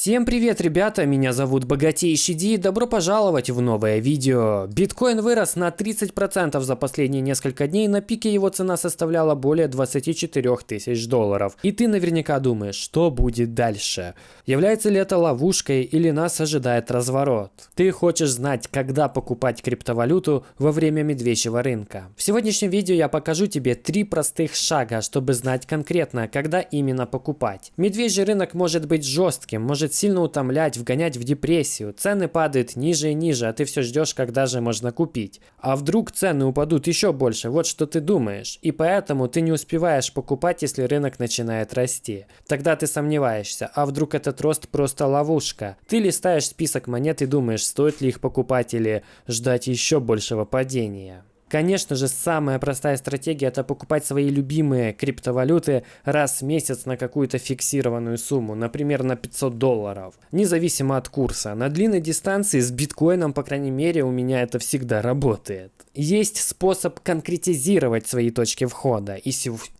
Всем привет, ребята! Меня зовут Богатейший Ди и добро пожаловать в новое видео. Биткоин вырос на 30% за последние несколько дней, на пике его цена составляла более 24 тысяч долларов. И ты наверняка думаешь, что будет дальше? Является ли это ловушкой или нас ожидает разворот? Ты хочешь знать, когда покупать криптовалюту во время медвежьего рынка? В сегодняшнем видео я покажу тебе три простых шага, чтобы знать конкретно, когда именно покупать. Медвежий рынок может быть жестким, может может сильно утомлять, вгонять в депрессию. Цены падают ниже и ниже, а ты все ждешь, когда же можно купить. А вдруг цены упадут еще больше, вот что ты думаешь. И поэтому ты не успеваешь покупать, если рынок начинает расти. Тогда ты сомневаешься, а вдруг этот рост просто ловушка. Ты листаешь список монет и думаешь, стоит ли их покупать или ждать еще большего падения. Конечно же, самая простая стратегия это покупать свои любимые криптовалюты раз в месяц на какую-то фиксированную сумму, например, на 500 долларов, независимо от курса. На длинной дистанции с биткоином, по крайней мере, у меня это всегда работает. Есть способ конкретизировать свои точки входа, и,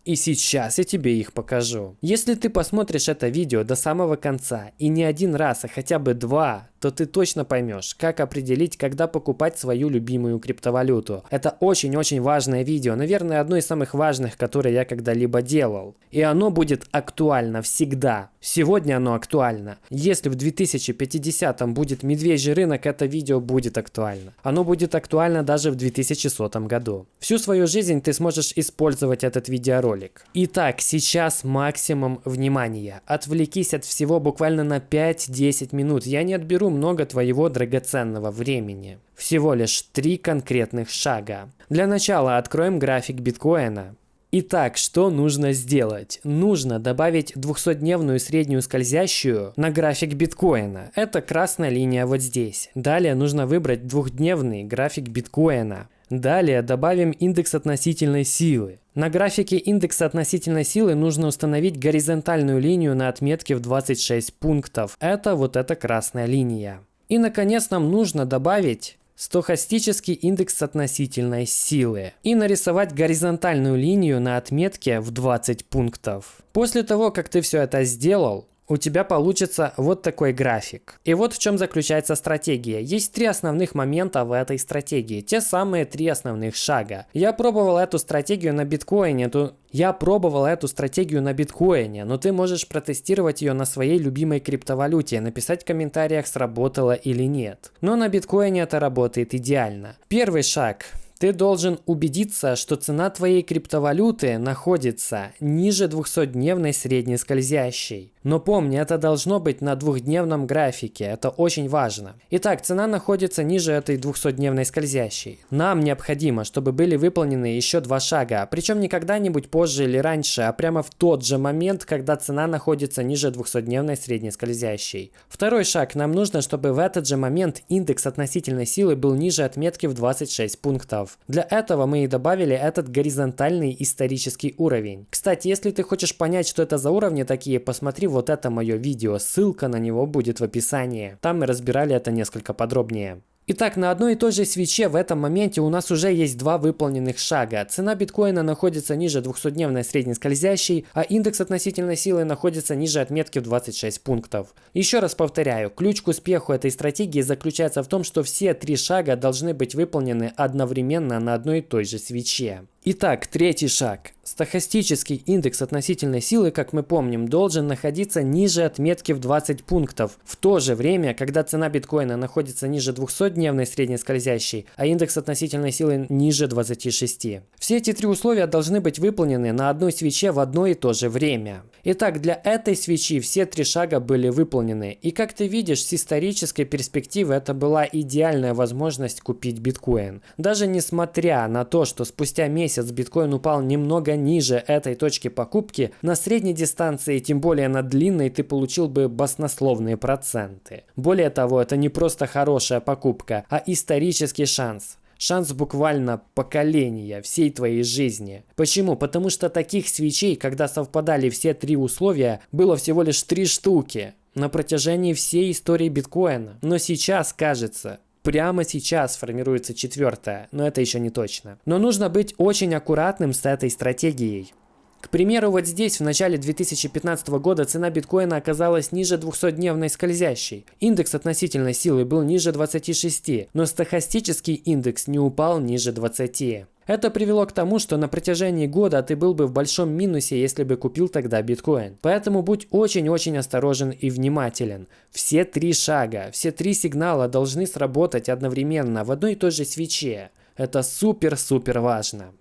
и сейчас я тебе их покажу. Если ты посмотришь это видео до самого конца, и не один раз, а хотя бы два, то ты точно поймешь, как определить, когда покупать свою любимую криптовалюту. Это очень-очень важное видео, наверное, одно из самых важных, которые я когда-либо делал. И оно будет актуально всегда. Сегодня оно актуально. Если в 2050 будет медвежий рынок, это видео будет актуально. Оно будет актуально даже в 2100 году. Всю свою жизнь ты сможешь использовать этот видеоролик. Итак, сейчас максимум внимания. Отвлекись от всего буквально на 5-10 минут. Я не отберу много твоего драгоценного времени. Всего лишь три конкретных шага. Для начала откроем график биткоина. Итак, что нужно сделать? Нужно добавить 200-дневную среднюю скользящую на график биткоина. Это красная линия вот здесь. Далее нужно выбрать двухдневный график биткоина. Далее добавим индекс относительной силы. На графике индекса относительной силы нужно установить горизонтальную линию на отметке в 26 пунктов. Это вот эта красная линия. И наконец нам нужно добавить стохастический индекс относительной силы и нарисовать горизонтальную линию на отметке в 20 пунктов. После того, как ты все это сделал, у тебя получится вот такой график. И вот в чем заключается стратегия. Есть три основных момента в этой стратегии. Те самые три основных шага. Я пробовал эту стратегию на биткоине. То я пробовал эту стратегию на биткоине, но ты можешь протестировать ее на своей любимой криптовалюте, написать в комментариях, сработало или нет. Но на биткоине это работает идеально. Первый шаг ты должен убедиться, что цена твоей криптовалюты находится ниже 200-дневной средней скользящей. Но помни, это должно быть на двухдневном графике, это очень важно. Итак, цена находится ниже этой 200-дневной скользящей. Нам необходимо, чтобы были выполнены еще два шага, причем не когда-нибудь позже или раньше, а прямо в тот же момент, когда цена находится ниже 200-дневной средней скользящей. Второй шаг, нам нужно, чтобы в этот же момент индекс относительной силы был ниже отметки в 26 пунктов уровнев. Для этого мы и добавили этот горизонтальный исторический уровень. Кстати, если ты хочешь понять, что это за уровни такие, посмотри вот это мое видео, ссылка на него будет в описании. Там мы разбирали это несколько подробнее. Итак, на одной и той же свече в этом моменте у нас уже есть два выполненных шага. Цена биткоина находится ниже 200-дневной средней скользящей, а индекс относительной силы находится ниже отметки в 26 пунктов. Еще раз повторяю, ключ к успеху этой стратегии заключается в том, что все три шага должны быть выполнены одновременно на одной и той же свече. Итак, третий шаг. Стохастический индекс относительной силы, как мы помним, должен находиться ниже отметки в 20 пунктов. В то же время, когда цена биткоина находится ниже 200-дневной средней скользящей, а индекс относительной силы ниже 26. Все эти три условия должны быть выполнены на одной свече в одно и то же время. Итак, для этой свечи все три шага были выполнены. И как ты видишь, с исторической перспективы это была идеальная возможность купить биткоин. Даже несмотря на то, что спустя месяц биткоин упал немного ниже этой точки покупки, на средней дистанции, тем более на длинной, ты получил бы баснословные проценты. Более того, это не просто хорошая покупка, а исторический шанс. Шанс буквально поколения всей твоей жизни. Почему? Потому что таких свечей, когда совпадали все три условия, было всего лишь три штуки на протяжении всей истории биткоина. Но сейчас, кажется, Прямо сейчас формируется четвертая, но это еще не точно. Но нужно быть очень аккуратным с этой стратегией. К примеру, вот здесь в начале 2015 года цена биткоина оказалась ниже 200-дневной скользящей. Индекс относительной силы был ниже 26, но стохастический индекс не упал ниже 20. Это привело к тому, что на протяжении года ты был бы в большом минусе, если бы купил тогда биткоин. Поэтому будь очень-очень осторожен и внимателен. Все три шага, все три сигнала должны сработать одновременно в одной и той же свече. Это супер-супер важно.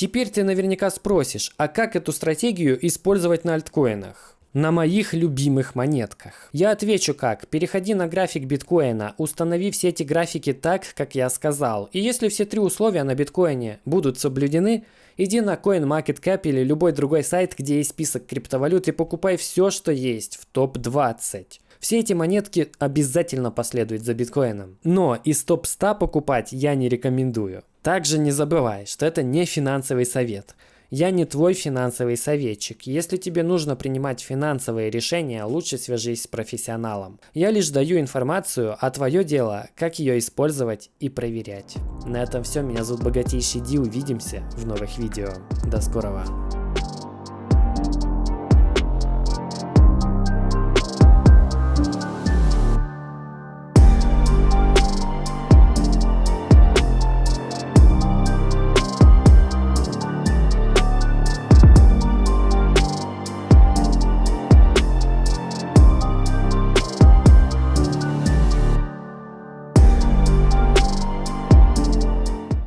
Теперь ты наверняка спросишь, а как эту стратегию использовать на альткоинах? на моих любимых монетках. Я отвечу как. Переходи на график биткоина, установи все эти графики так, как я сказал. И если все три условия на биткоине будут соблюдены, иди на CoinMarketCap или любой другой сайт, где есть список криптовалют и покупай все, что есть в топ-20. Все эти монетки обязательно последуют за биткоином. Но из топ-100 покупать я не рекомендую. Также не забывай, что это не финансовый совет. Я не твой финансовый советчик. Если тебе нужно принимать финансовые решения, лучше свяжись с профессионалом. Я лишь даю информацию, а твое дело, как ее использовать и проверять. На этом все. Меня зовут Богатейший Ди. Увидимся в новых видео. До скорого.